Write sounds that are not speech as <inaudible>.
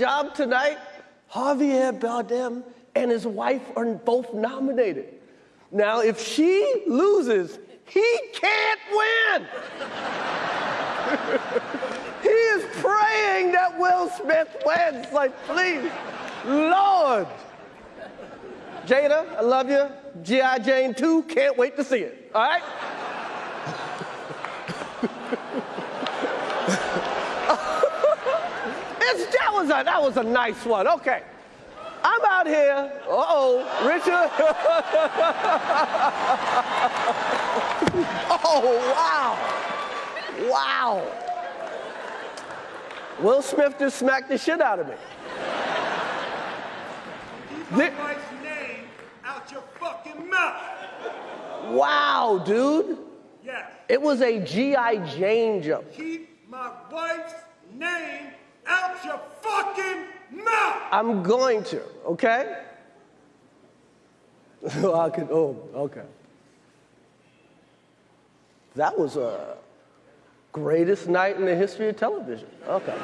job tonight. Javier Bardem and his wife are both nominated. Now, if she loses, he can't win. <laughs> he is praying that Will Smith wins. Like, please, Lord. Jada, I love you. G.I. Jane 2, can't wait to see it. All right? <laughs> it's, that, was a, that was a nice one. Okay. I'm out here. Uh-oh, Richard. <laughs> oh, wow. Wow. Will Smith just smacked the shit out of me. Keep my wife's name out your fucking mouth. Wow, dude. Yes. It was a G.I. Jane jump. Keep my wife's name out your fucking mouth. I'm going to, okay? <laughs> I could, oh, okay. That was a greatest night in the history of television. Okay.